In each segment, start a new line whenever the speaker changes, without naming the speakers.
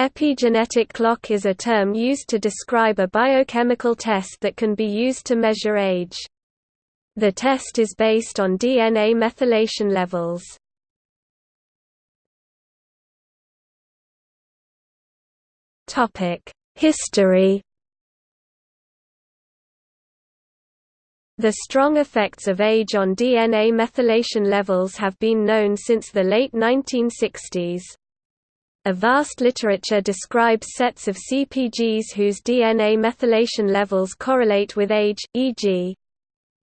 Epigenetic clock is a term used to describe a biochemical test that can be used to measure age. The test is based on DNA methylation levels. History The strong effects of age on DNA methylation levels have been known since the late 1960s. A vast literature describes sets of CpGs whose DNA methylation levels correlate with age, e.g.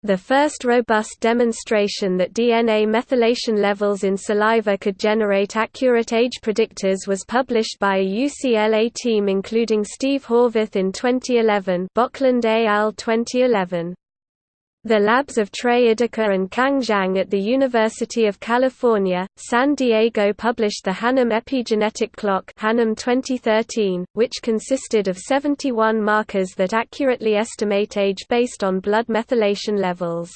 The first robust demonstration that DNA methylation levels in saliva could generate accurate age predictors was published by a UCLA team including Steve Horvath in 2011 Bocklandt al. 2011. The labs of Trey Ideker and Kang Zhang at the University of California, San Diego published the Hannum Epigenetic Clock Hannum 2013, which consisted of 71 markers that accurately estimate age based on blood methylation levels.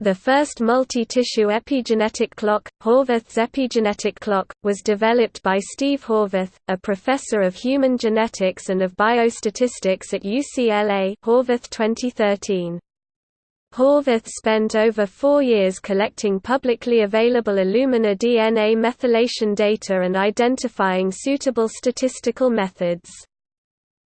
The first multi-tissue epigenetic clock, Horvath's epigenetic clock, was developed by Steve Horvath, a professor of human genetics and of biostatistics at UCLA Horvath 2013. Horvath spent over four years collecting publicly available Illumina DNA methylation data and identifying suitable statistical methods.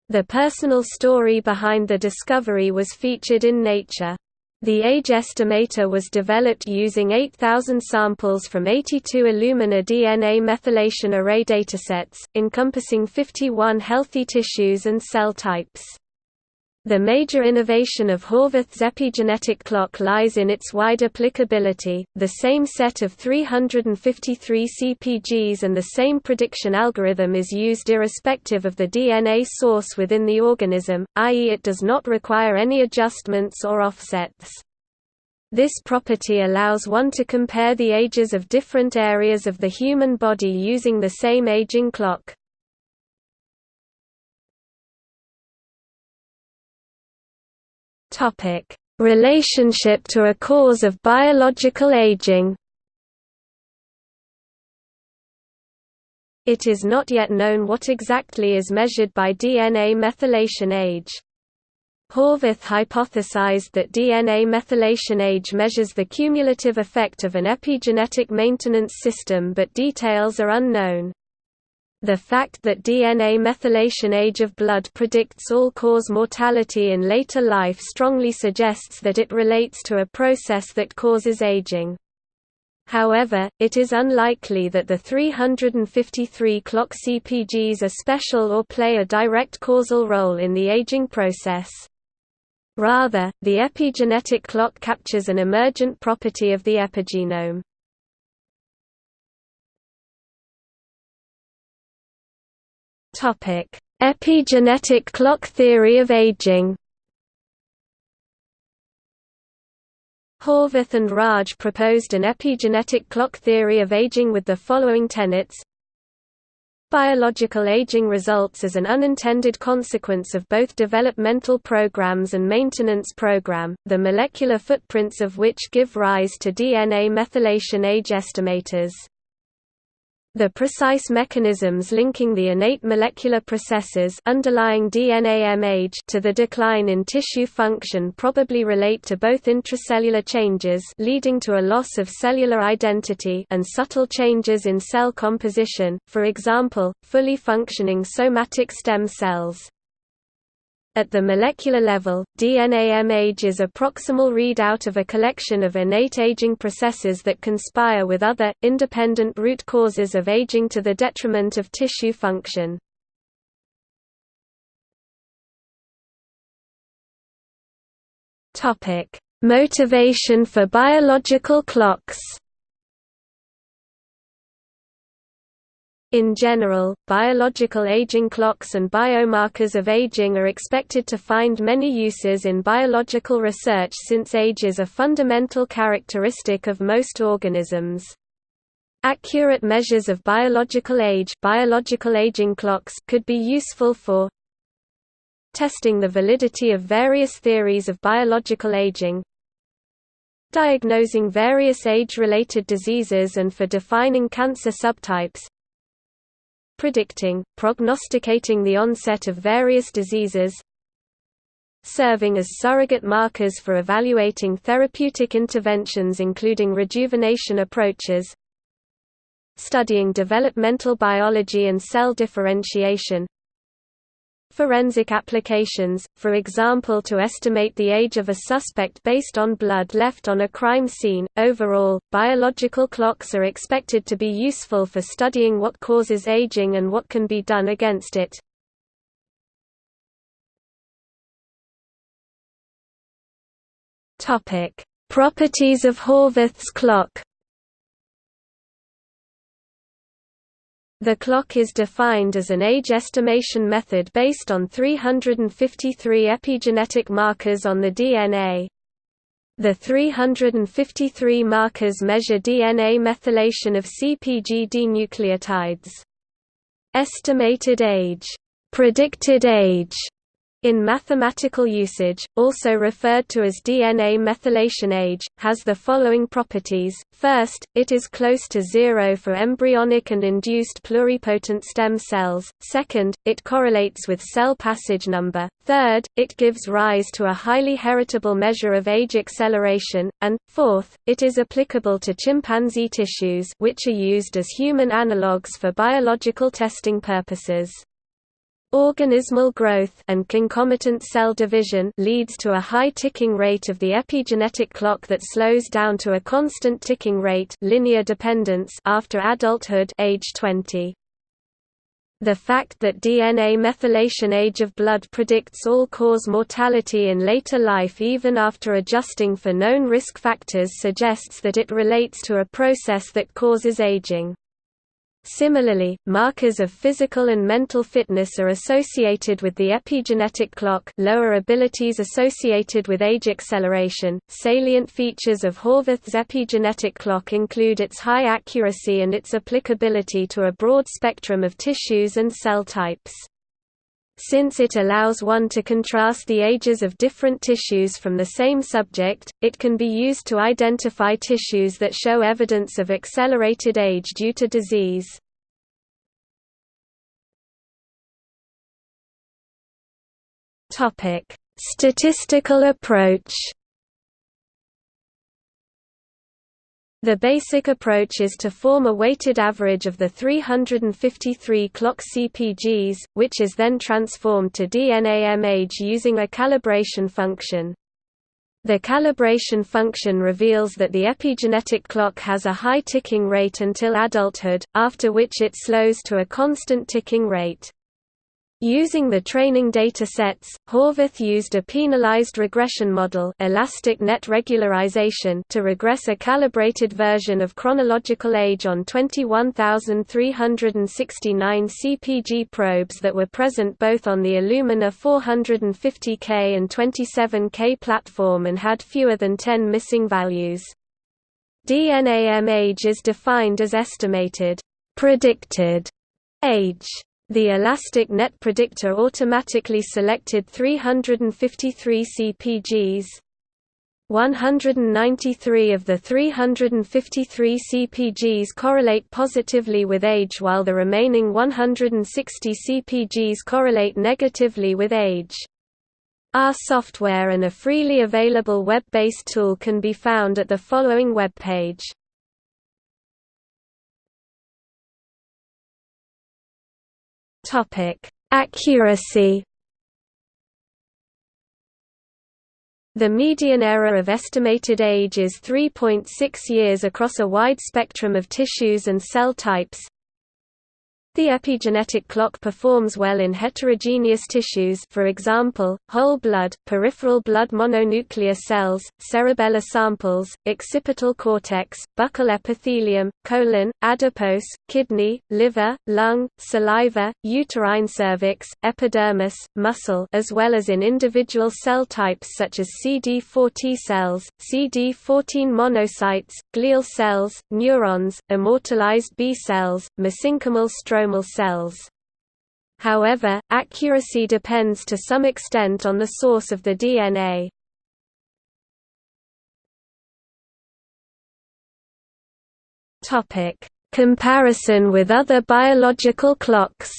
The personal story behind the discovery was featured in Nature. The age estimator was developed using 8,000 samples from 82 Illumina DNA methylation array datasets, encompassing 51 healthy tissues and cell types. The major innovation of Horvath's epigenetic clock lies in its wide applicability, the same set of 353 CpGs and the same prediction algorithm is used irrespective of the DNA source within the organism, i.e. it does not require any adjustments or offsets. This property allows one to compare the ages of different areas of the human body using the same aging clock. Topic: Relationship to a cause of biological aging. It is not yet known what exactly is measured by DNA methylation age. Horvath hypothesized that DNA methylation age measures the cumulative effect of an epigenetic maintenance system but details are unknown. The fact that DNA methylation age of blood predicts all-cause mortality in later life strongly suggests that it relates to a process that causes aging. However, it is unlikely that the 353 clock CpGs are special or play a direct causal role in the aging process. Rather, the epigenetic clock captures an emergent property of the epigenome. Topic: Epigenetic clock theory of aging. Horvath and Raj proposed an epigenetic clock theory of aging with the following tenets. Biological aging results as an unintended consequence of both developmental programs and maintenance program, the molecular footprints of which give rise to DNA methylation age estimators. The precise mechanisms linking the innate molecular processes underlying DNA age to the decline in tissue function probably relate to both intracellular changes leading to a loss of cellular identity and subtle changes in cell composition, for example, fully functioning somatic stem cells. At the molecular level, DNA age is a proximal readout of a collection of innate aging processes that conspire with other, independent root causes of aging to the detriment of tissue function. Motivation for biological clocks In general, biological aging clocks and biomarkers of aging are expected to find many uses in biological research since age is a fundamental characteristic of most organisms. Accurate measures of biological age biological aging clocks could be useful for testing the validity of various theories of biological aging, diagnosing various age-related diseases and for defining cancer subtypes, predicting, prognosticating the onset of various diseases serving as surrogate markers for evaluating therapeutic interventions including rejuvenation approaches studying developmental biology and cell differentiation forensic applications, for example to estimate the age of a suspect based on blood left on a crime scene. Overall, biological clocks are expected to be useful for studying what causes aging and what can be done against it. Properties of Horvath's clock. The clock is defined as an age estimation method based on 353 epigenetic markers on the DNA. The 353 markers measure DNA methylation of CpG dinucleotides. Estimated age, predicted age, in mathematical usage, also referred to as DNA methylation age, has the following properties. First, it is close to zero for embryonic and induced pluripotent stem cells. Second, it correlates with cell passage number. Third, it gives rise to a highly heritable measure of age acceleration. And, fourth, it is applicable to chimpanzee tissues which are used as human analogues for biological testing purposes. Organismal growth and concomitant cell division leads to a high ticking rate of the epigenetic clock that slows down to a constant ticking rate linear dependence after adulthood age 20. The fact that DNA methylation age of blood predicts all-cause mortality in later life even after adjusting for known risk factors suggests that it relates to a process that causes aging. Similarly, markers of physical and mental fitness are associated with the epigenetic clock lower abilities associated with age acceleration. Salient features of Horvath's epigenetic clock include its high accuracy and its applicability to a broad spectrum of tissues and cell types. Since it allows one to contrast the ages of different tissues from the same subject, it can be used to identify tissues that show evidence of accelerated age due to disease. Statistical approach The basic approach is to form a weighted average of the 353 clock CPGs, which is then transformed to DNAM age using a calibration function. The calibration function reveals that the epigenetic clock has a high ticking rate until adulthood, after which it slows to a constant ticking rate. Using the training data sets, Horvath used a penalized regression model elastic net regularization to regress a calibrated version of chronological age on 21,369 CPG probes that were present both on the Illumina 450K and 27K platform and had fewer than 10 missing values. DNAM age is defined as estimated predicted age the Elastic Net Predictor automatically selected 353 CPGs. 193 of the 353 CPGs correlate positively with age while the remaining 160 CPGs correlate negatively with age. Our software and a freely available web-based tool can be found at the following webpage. Topic: Accuracy. The median error of estimated age is 3.6 years across a wide spectrum of tissues and cell types, the epigenetic clock performs well in heterogeneous tissues for example, whole blood, peripheral blood mononuclear cells, cerebellar samples, occipital cortex, buccal epithelium, colon, adipose, kidney, liver, lung, saliva, uterine cervix, epidermis, muscle as well as in individual cell types such as CD4 T cells, CD14 monocytes, glial cells, neurons, immortalized B cells, mesenchymal stroma cells. However, accuracy depends to some extent on the source of the DNA. Comparison with other biological clocks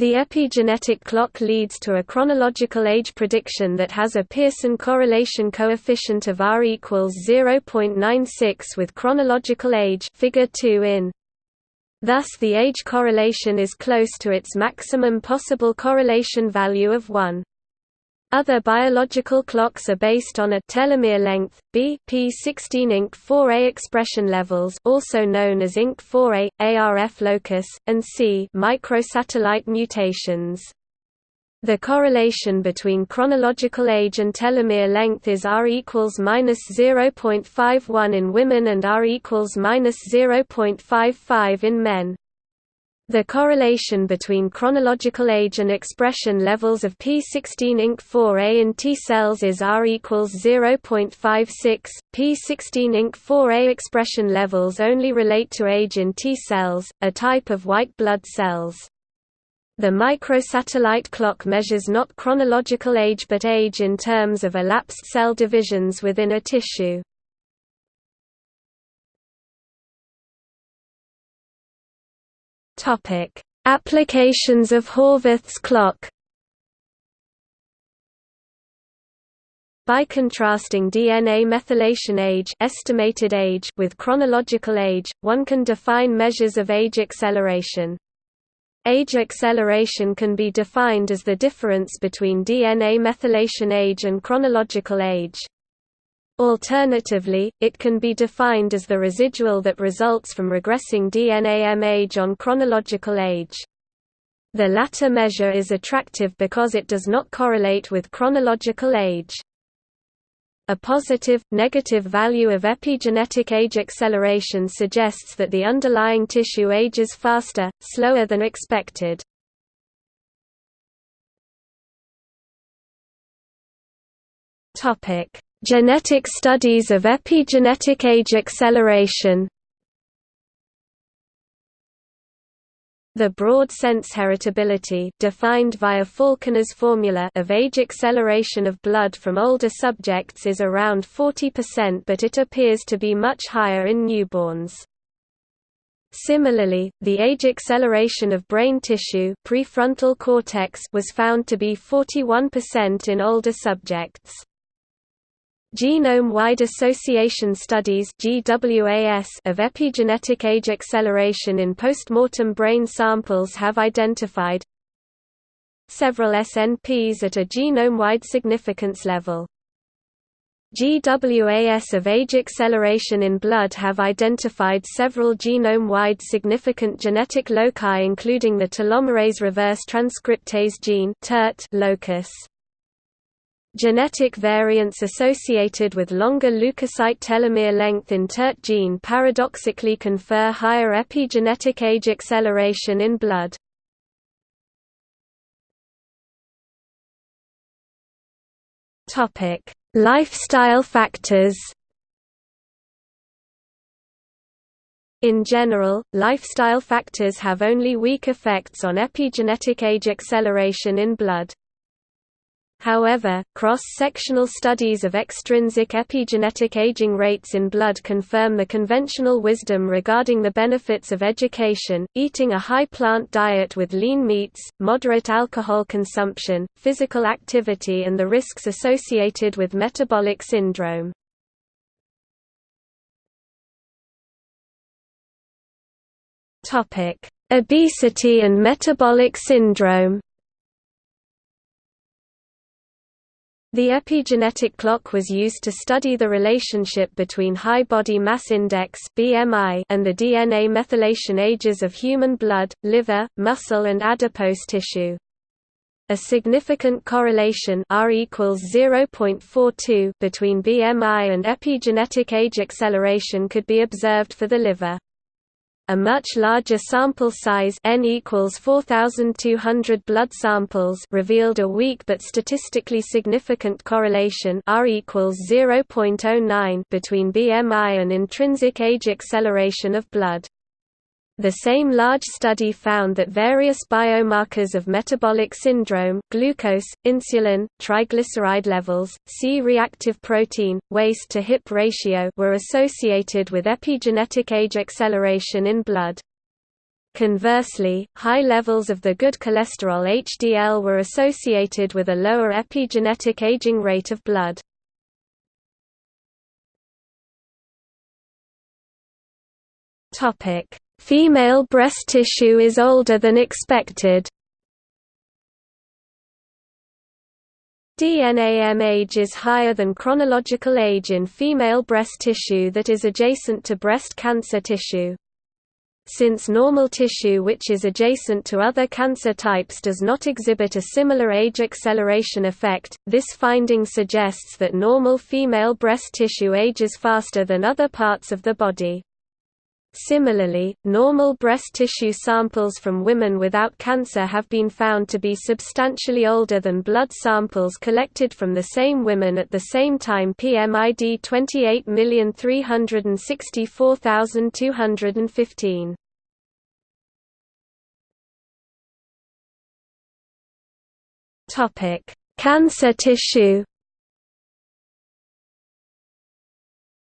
The epigenetic clock leads to a chronological age prediction that has a Pearson correlation coefficient of R equals 0.96 with chronological age figure 2 in. Thus the age correlation is close to its maximum possible correlation value of 1. Other biological clocks are based on a telomere length, B P16 INK4A expression levels also known as INK4A, ARF locus, and C microsatellite mutations. The correlation between chronological age and telomere length is R equals minus 0.51 in women and R equals minus 0.55 in men. The correlation between chronological age and expression levels of P16-INK4A in T cells is R equals 0.56. P16-INK4A expression levels only relate to age in T cells, a type of white blood cells. The microsatellite clock measures not chronological age but age in terms of elapsed cell divisions within a tissue. Topic: Applications of Horvath's clock. By contrasting DNA methylation age, estimated age with chronological age, one can define measures of age acceleration. Age acceleration can be defined as the difference between DNA methylation age and chronological age. Alternatively, it can be defined as the residual that results from regressing DNA age on chronological age. The latter measure is attractive because it does not correlate with chronological age. A positive, negative value of epigenetic age acceleration suggests that the underlying tissue ages faster, slower than expected. Topic: Genetic studies of epigenetic age acceleration The broad sense heritability defined via Falconer's formula of age acceleration of blood from older subjects is around 40% but it appears to be much higher in newborns. Similarly, the age acceleration of brain tissue prefrontal cortex was found to be 41% in older subjects. Genome-wide association studies of epigenetic age acceleration in postmortem brain samples have identified several SNPs at a genome-wide significance level. GWAS of age acceleration in blood have identified several genome-wide significant genetic loci including the telomerase reverse transcriptase gene locus. Genetic variants associated with longer leukocyte telomere length in TERT gene paradoxically confer higher epigenetic age acceleration in blood. Lifestyle factors In general, lifestyle factors have only weak effects on epigenetic age acceleration in blood. However, cross-sectional studies of extrinsic epigenetic aging rates in blood confirm the conventional wisdom regarding the benefits of education, eating a high plant diet with lean meats, moderate alcohol consumption, physical activity and the risks associated with metabolic syndrome. Obesity and metabolic syndrome The epigenetic clock was used to study the relationship between high body mass index (BMI) and the DNA methylation ages of human blood, liver, muscle and adipose tissue. A significant correlation R equals 0.42 between BMI and epigenetic age acceleration could be observed for the liver. A much larger sample size n equals 4200 blood samples revealed a weak but statistically significant correlation R equals 0.09 between BMI and intrinsic age acceleration of blood. The same large study found that various biomarkers of metabolic syndrome glucose, insulin, triglyceride levels, C-reactive protein, waist-to-hip ratio were associated with epigenetic age acceleration in blood. Conversely, high levels of the good cholesterol HDL were associated with a lower epigenetic aging rate of blood. Topic: Female breast tissue is older than expected. DNAM age is higher than chronological age in female breast tissue that is adjacent to breast cancer tissue. Since normal tissue which is adjacent to other cancer types does not exhibit a similar age acceleration effect, this finding suggests that normal female breast tissue ages faster than other parts of the body. Similarly, normal breast tissue samples from women without cancer have been found to be substantially older than blood samples collected from the same women at the same time PMID 28364215. Cancer tissue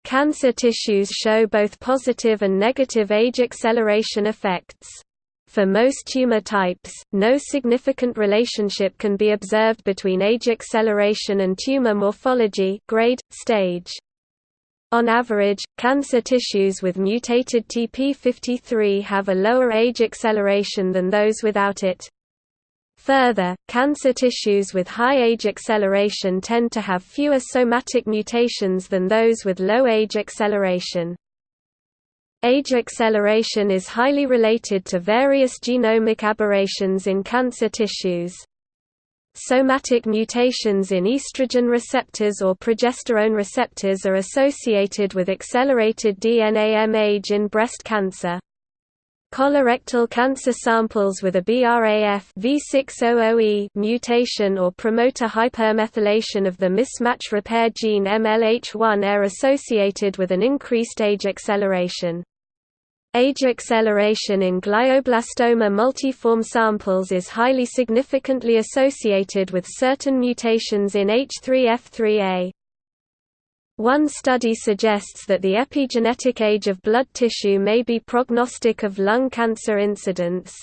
Cancer tissues show both positive and negative age acceleration effects. For most tumor types, no significant relationship can be observed between age acceleration and tumor morphology grade, stage. On average, cancer tissues with mutated TP53 have a lower age acceleration than those without it. Further, cancer tissues with high age acceleration tend to have fewer somatic mutations than those with low age acceleration. Age acceleration is highly related to various genomic aberrations in cancer tissues. Somatic mutations in estrogen receptors or progesterone receptors are associated with accelerated DNAM age in breast cancer. Colorectal cancer samples with a BRAF V600E mutation or promoter hypermethylation of the mismatch repair gene MLH1 are associated with an increased age acceleration. Age acceleration in glioblastoma multiforme samples is highly significantly associated with certain mutations in H3F3A. One study suggests that the epigenetic age of blood tissue may be prognostic of lung cancer incidence.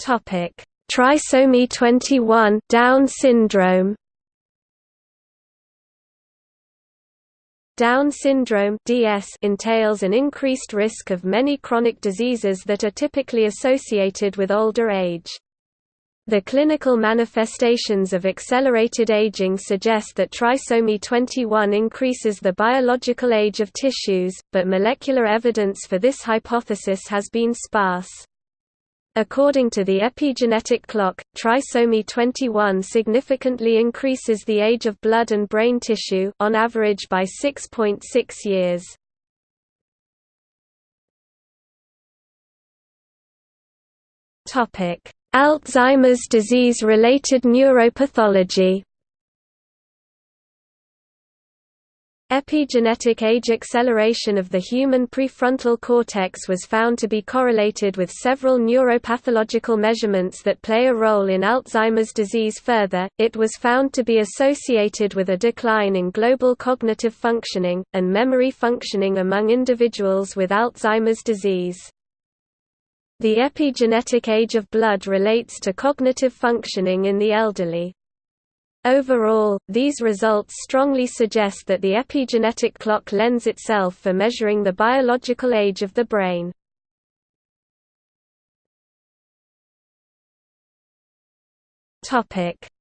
Topic: Trisomy 21 Down syndrome Down syndrome (DS) entails an increased risk of many chronic diseases that are typically associated with older age. The clinical manifestations of accelerated aging suggest that trisomy 21 increases the biological age of tissues, but molecular evidence for this hypothesis has been sparse. According to the epigenetic clock, trisomy 21 significantly increases the age of blood and brain tissue on average by 6.6 .6 years. Topic: Alzheimer's disease-related neuropathology Epigenetic age acceleration of the human prefrontal cortex was found to be correlated with several neuropathological measurements that play a role in Alzheimer's disease further, it was found to be associated with a decline in global cognitive functioning, and memory functioning among individuals with Alzheimer's disease. The epigenetic age of blood relates to cognitive functioning in the elderly. Overall, these results strongly suggest that the epigenetic clock lends itself for measuring the biological age of the brain.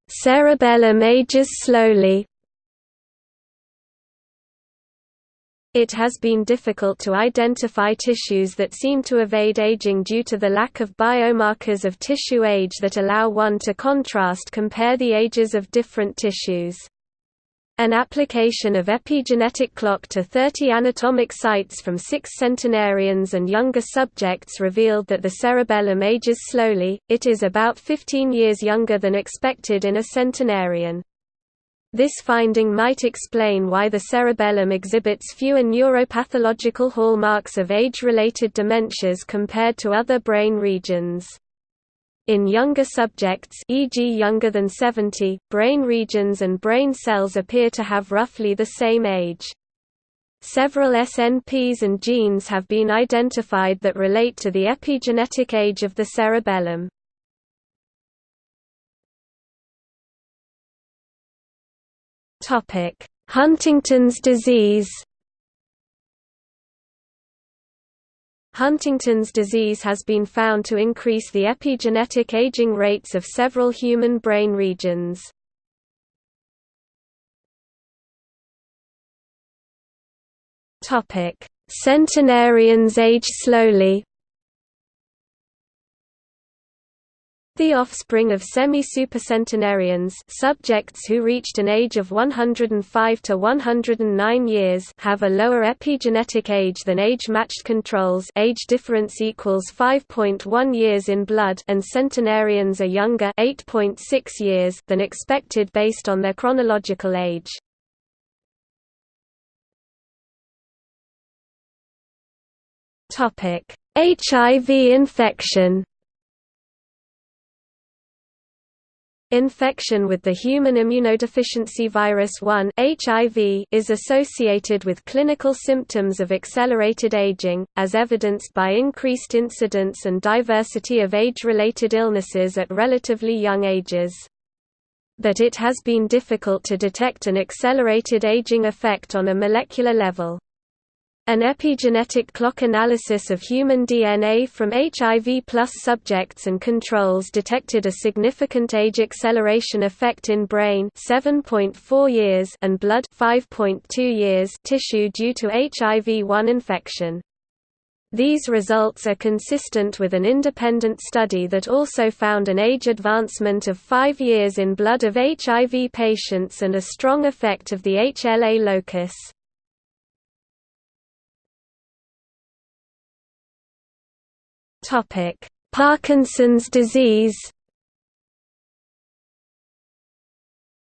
Cerebellum ages slowly It has been difficult to identify tissues that seem to evade aging due to the lack of biomarkers of tissue age that allow one to contrast compare the ages of different tissues. An application of epigenetic clock to 30 anatomic sites from six centenarians and younger subjects revealed that the cerebellum ages slowly, it is about 15 years younger than expected in a centenarian. This finding might explain why the cerebellum exhibits fewer neuropathological hallmarks of age-related dementias compared to other brain regions. In younger subjects e.g. younger than 70, brain regions and brain cells appear to have roughly the same age. Several SNPs and genes have been identified that relate to the epigenetic age of the cerebellum. Huntington's disease Huntington's disease has been found to increase the epigenetic aging rates of several human brain regions. Centenarians age slowly The offspring of semi-supercentenarians subjects who reached an age of 105 to 109 years have a lower epigenetic age than age-matched controls age difference equals 5.1 years in blood and centenarians are younger 8.6 years than expected based on their chronological age. HIV infection Infection with the human immunodeficiency virus 1 (HIV) is associated with clinical symptoms of accelerated aging, as evidenced by increased incidence and diversity of age-related illnesses at relatively young ages. But it has been difficult to detect an accelerated aging effect on a molecular level. An epigenetic clock analysis of human DNA from HIV plus subjects and controls detected a significant age acceleration effect in brain 7.4 years and blood 5.2 years tissue due to HIV-1 infection. These results are consistent with an independent study that also found an age advancement of 5 years in blood of HIV patients and a strong effect of the HLA locus. Topic: Parkinson's disease.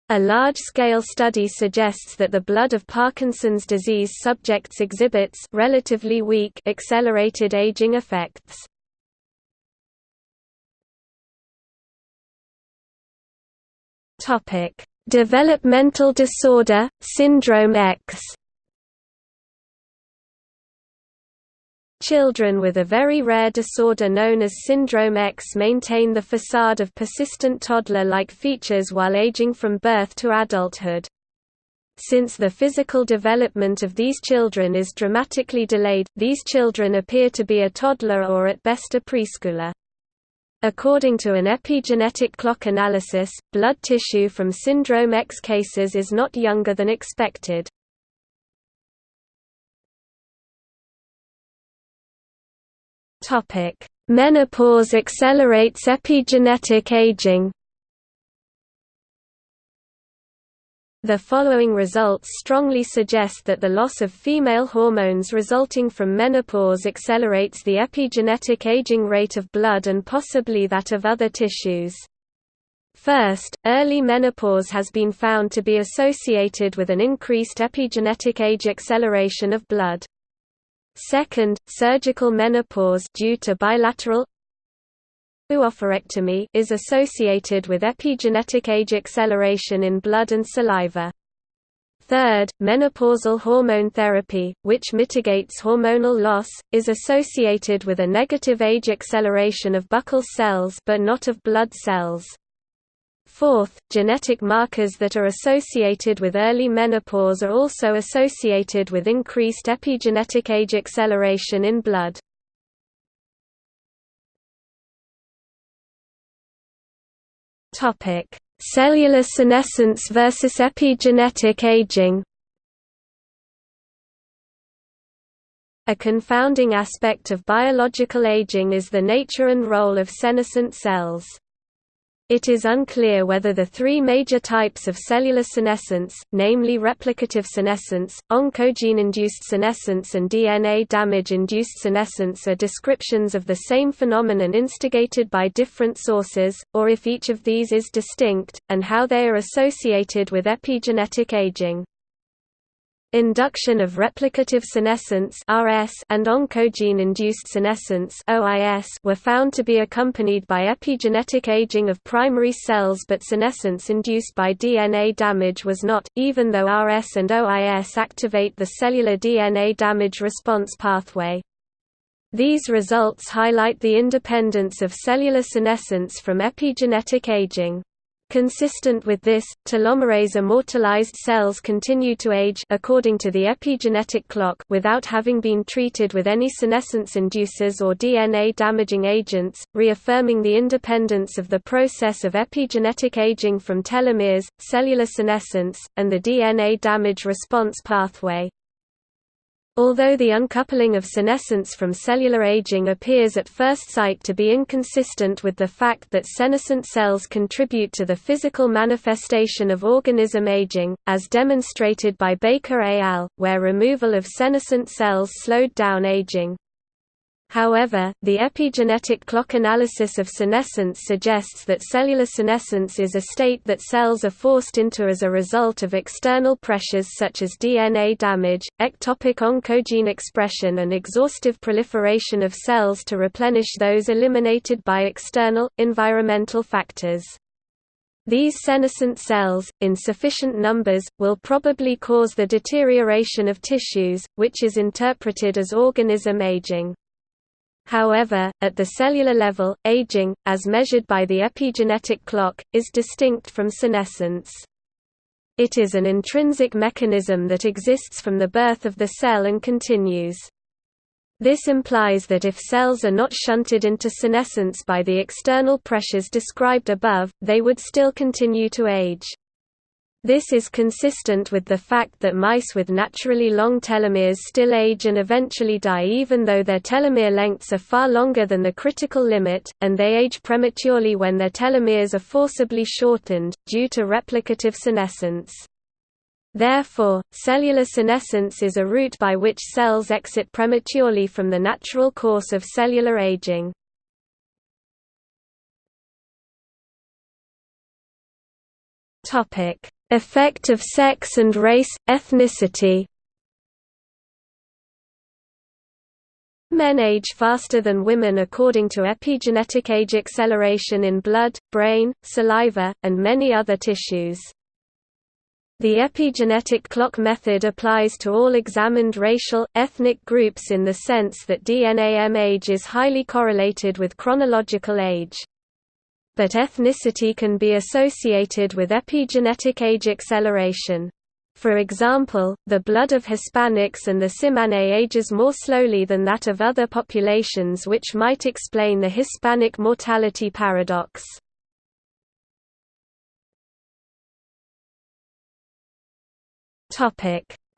A large-scale study suggests that the blood of Parkinson's disease subjects exhibits relatively weak accelerated aging effects. Topic: Developmental disorder, syndrome X. Children with a very rare disorder known as Syndrome X maintain the facade of persistent toddler-like features while aging from birth to adulthood. Since the physical development of these children is dramatically delayed, these children appear to be a toddler or at best a preschooler. According to an epigenetic clock analysis, blood tissue from Syndrome X cases is not younger than expected. Menopause accelerates epigenetic aging. The following results strongly suggest that the loss of female hormones resulting from menopause accelerates the epigenetic aging rate of blood and possibly that of other tissues. First, early menopause has been found to be associated with an increased epigenetic age acceleration of blood. Second, surgical menopause due to bilateral oophorectomy is associated with epigenetic age acceleration in blood and saliva. Third, menopausal hormone therapy, which mitigates hormonal loss, is associated with a negative age acceleration of buccal cells but not of blood cells. Fourth, genetic markers that are associated with early menopause are also associated with increased epigenetic age acceleration in blood. Topic: Cellular senescence versus epigenetic aging. A confounding aspect of biological aging is the nature and role of senescent cells. It is unclear whether the three major types of cellular senescence, namely replicative senescence, oncogene-induced senescence and DNA damage-induced senescence are descriptions of the same phenomenon instigated by different sources, or if each of these is distinct, and how they are associated with epigenetic aging. Induction of replicative senescence and oncogene-induced senescence were found to be accompanied by epigenetic aging of primary cells, but senescence induced by DNA damage was not, even though RS and OIS activate the cellular DNA damage response pathway. These results highlight the independence of cellular senescence from epigenetic aging. Consistent with this, telomerase immortalized cells continue to age according to the epigenetic clock without having been treated with any senescence inducers or DNA damaging agents, reaffirming the independence of the process of epigenetic aging from telomeres, cellular senescence, and the DNA damage response pathway. Although the uncoupling of senescence from cellular aging appears at first sight to be inconsistent with the fact that senescent cells contribute to the physical manifestation of organism aging, as demonstrated by Baker et al., where removal of senescent cells slowed down aging, However, the epigenetic clock analysis of senescence suggests that cellular senescence is a state that cells are forced into as a result of external pressures such as DNA damage, ectopic oncogene expression and exhaustive proliferation of cells to replenish those eliminated by external, environmental factors. These senescent cells, in sufficient numbers, will probably cause the deterioration of tissues, which is interpreted as organism aging. However, at the cellular level, aging, as measured by the epigenetic clock, is distinct from senescence. It is an intrinsic mechanism that exists from the birth of the cell and continues. This implies that if cells are not shunted into senescence by the external pressures described above, they would still continue to age. This is consistent with the fact that mice with naturally long telomeres still age and eventually die even though their telomere lengths are far longer than the critical limit, and they age prematurely when their telomeres are forcibly shortened, due to replicative senescence. Therefore, cellular senescence is a route by which cells exit prematurely from the natural course of cellular aging. Topic Effect of sex and race, ethnicity Men age faster than women according to epigenetic age acceleration in blood, brain, saliva, and many other tissues. The epigenetic clock method applies to all examined racial, ethnic groups in the sense that DNA M age is highly correlated with chronological age but ethnicity can be associated with epigenetic age acceleration. For example, the blood of Hispanics and the Tsimane ages more slowly than that of other populations which might explain the Hispanic mortality paradox.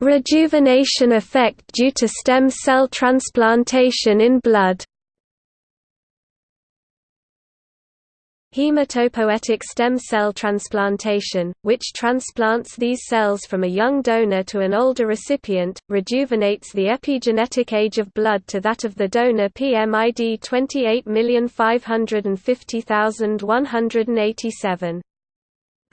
Rejuvenation effect due to stem cell transplantation in blood Hematopoietic stem cell transplantation, which transplants these cells from a young donor to an older recipient, rejuvenates the epigenetic age of blood to that of the donor PMID 28550187.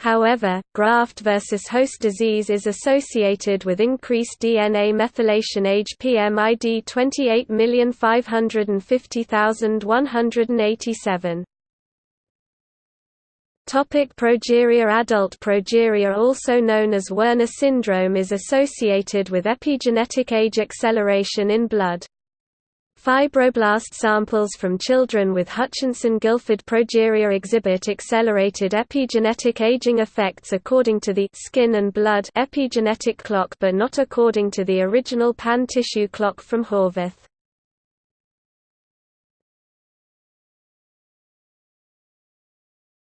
However, graft versus host disease is associated with increased DNA methylation age PMID 28550187. Topic progeria Adult progeria also known as Werner syndrome is associated with epigenetic age acceleration in blood. Fibroblast samples from children with Hutchinson-Gilford progeria exhibit accelerated epigenetic aging effects according to the skin and blood epigenetic clock but not according to the original pan-tissue clock from Horvath.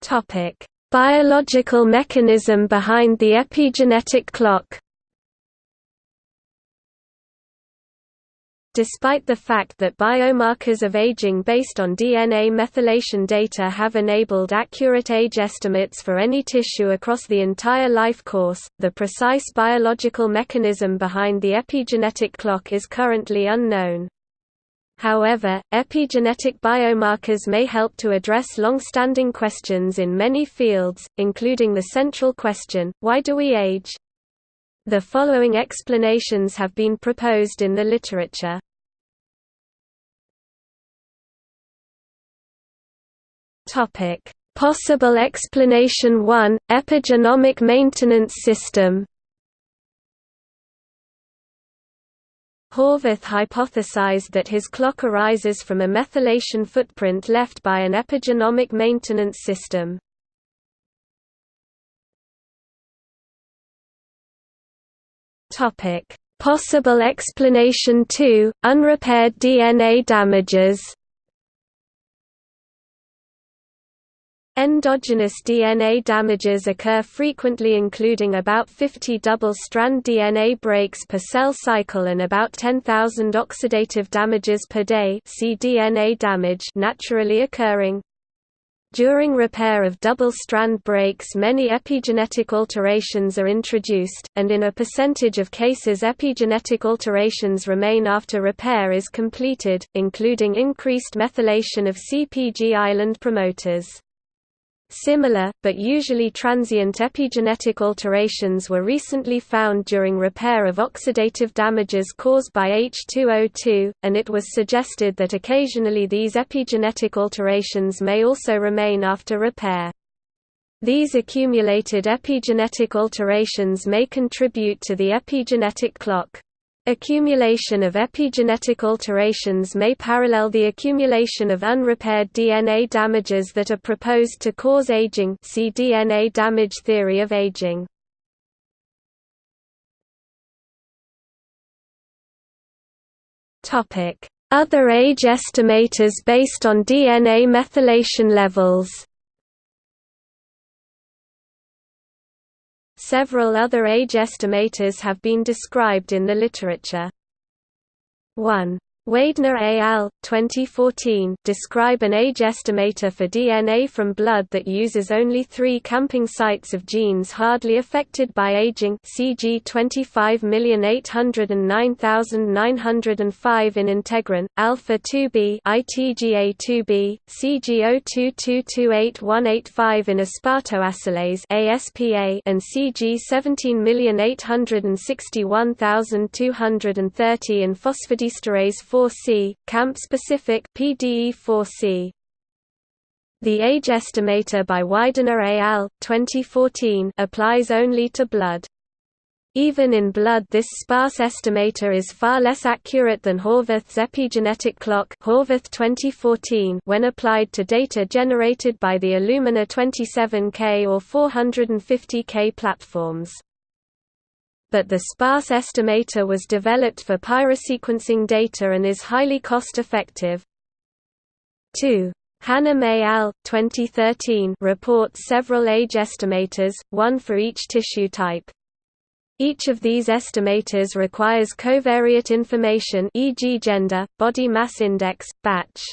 Topic: Biological mechanism behind the epigenetic clock. Despite the fact that biomarkers of aging based on DNA methylation data have enabled accurate age estimates for any tissue across the entire life course, the precise biological mechanism behind the epigenetic clock is currently unknown. However, epigenetic biomarkers may help to address long-standing questions in many fields, including the central question, why do we age? The following explanations have been proposed in the literature. Possible explanation 1: Epigenomic maintenance system. Horvath hypothesized that his clock arises from a methylation footprint left by an epigenomic maintenance system. Possible explanation 2: Unrepaired DNA damages. Endogenous DNA damages occur frequently including about 50 double-strand DNA breaks per cell cycle and about 10,000 oxidative damages per day see DNA damage naturally occurring. During repair of double-strand breaks many epigenetic alterations are introduced, and in a percentage of cases epigenetic alterations remain after repair is completed, including increased methylation of CPG island promoters. Similar, but usually transient epigenetic alterations were recently found during repair of oxidative damages caused by H2O2, and it was suggested that occasionally these epigenetic alterations may also remain after repair. These accumulated epigenetic alterations may contribute to the epigenetic clock. Accumulation of epigenetic alterations may parallel the accumulation of unrepaired DNA damages that are proposed to cause aging see DNA damage theory of aging. Other age estimators based on DNA methylation levels Several other age estimators have been described in the literature. 1. Weidner et al. 2014 describe an age estimator for DNA from blood that uses only three camping sites of genes hardly affected by aging CG 25809905 in integrin, alpha-2b ITGA2b, CG 02228185 in aspartoacylase ASPA and CG 17861230 in phosphodiesterase 4 4C, camp-specific PDE4C. The age estimator by Weidner al. 2014 applies only to blood. Even in blood this sparse estimator is far less accurate than Horvath's epigenetic clock Horvath 2014 when applied to data generated by the Illumina 27K or 450K platforms but the sparse estimator was developed for pyrosequencing data and is highly cost-effective. 2. Hannum et al. 2013 reports several age estimators, one for each tissue type. Each of these estimators requires covariate information e.g. gender, body mass index, batch.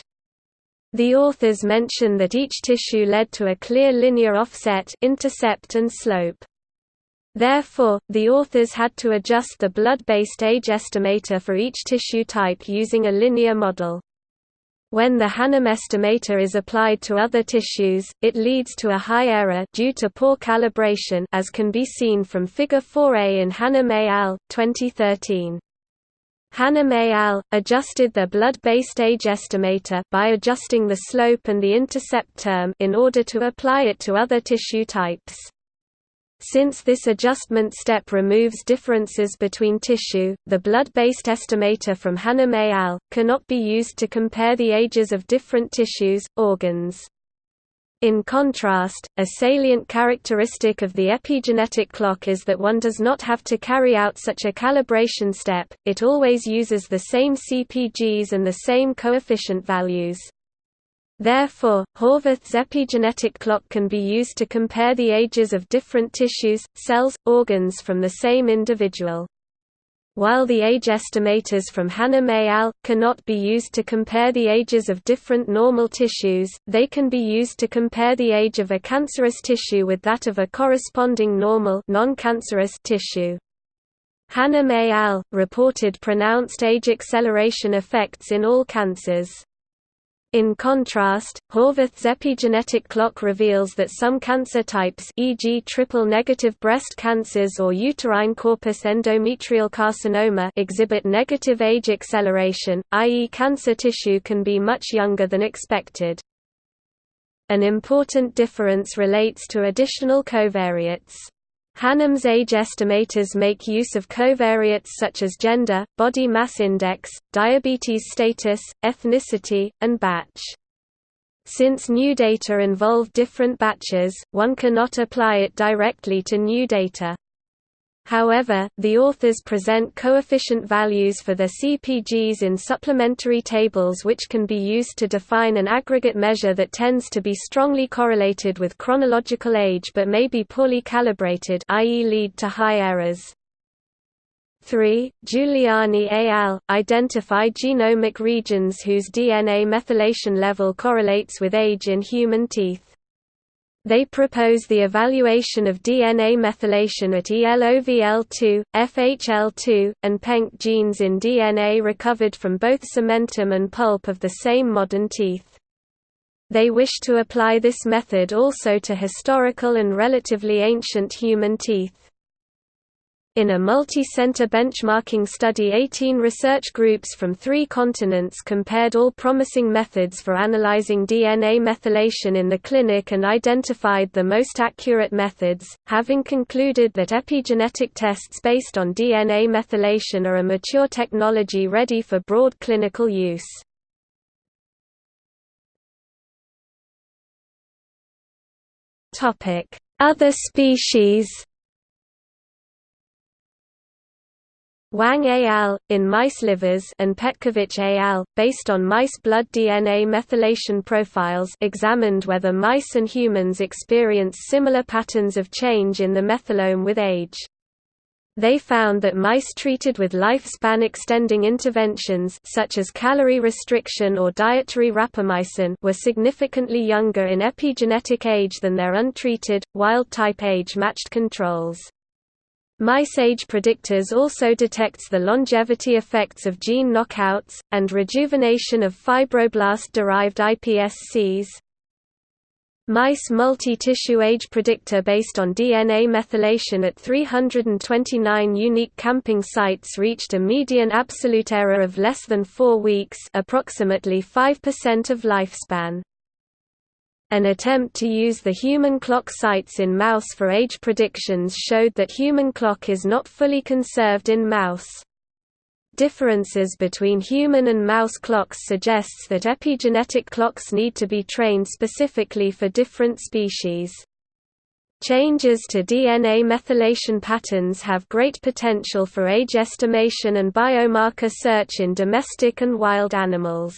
The authors mention that each tissue led to a clear linear offset intercept and slope. Therefore, the authors had to adjust the blood-based age estimator for each tissue type using a linear model. When the Hannum estimator is applied to other tissues, it leads to a high error due to poor calibration as can be seen from Figure 4a in Hannum et al. 2013. Hannum et al. adjusted their blood-based age estimator by adjusting the slope and the intercept term in order to apply it to other tissue types. Since this adjustment step removes differences between tissue, the blood-based estimator from Hannum et al. cannot be used to compare the ages of different tissues, organs. In contrast, a salient characteristic of the epigenetic clock is that one does not have to carry out such a calibration step, it always uses the same CPGs and the same coefficient values. Therefore, Horvath's epigenetic clock can be used to compare the ages of different tissues, cells, organs from the same individual. While the age estimators from Hannum et al. cannot be used to compare the ages of different normal tissues, they can be used to compare the age of a cancerous tissue with that of a corresponding normal tissue. Hannum et al. reported pronounced age acceleration effects in all cancers. In contrast, Horvath's epigenetic clock reveals that some cancer types e.g. triple-negative breast cancers or uterine corpus endometrial carcinoma exhibit negative age acceleration, i.e. cancer tissue can be much younger than expected. An important difference relates to additional covariates. Hannum's age estimators make use of covariates such as gender, body mass index, diabetes status, ethnicity, and batch. Since new data involve different batches, one cannot apply it directly to new data. However, the authors present coefficient values for the CPGs in supplementary tables which can be used to define an aggregate measure that tends to be strongly correlated with chronological age but may be poorly calibrated i.e. lead to high errors. 3. Giuliani et al. identify genomic regions whose DNA methylation level correlates with age in human teeth. They propose the evaluation of DNA methylation at ELOVL2, FHL2, and PENK genes in DNA recovered from both cementum and pulp of the same modern teeth. They wish to apply this method also to historical and relatively ancient human teeth. In a multi-center benchmarking study 18 research groups from three continents compared all promising methods for analyzing DNA methylation in the clinic and identified the most accurate methods, having concluded that epigenetic tests based on DNA methylation are a mature technology ready for broad clinical use. Other species Wang et al., in mice livers and Petkovich et al., based on mice blood DNA methylation profiles examined whether mice and humans experience similar patterns of change in the methylome with age. They found that mice treated with lifespan extending interventions such as calorie restriction or dietary rapamycin were significantly younger in epigenetic age than their untreated, wild-type age-matched controls. Mice age predictors also detects the longevity effects of gene knockouts, and rejuvenation of fibroblast-derived iPSCs. Mice multi-tissue age predictor based on DNA methylation at 329 unique camping sites reached a median absolute error of less than 4 weeks approximately 5% of lifespan. An attempt to use the human clock sites in mouse for age predictions showed that human clock is not fully conserved in mouse. Differences between human and mouse clocks suggests that epigenetic clocks need to be trained specifically for different species. Changes to DNA methylation patterns have great potential for age estimation and biomarker search in domestic and wild animals.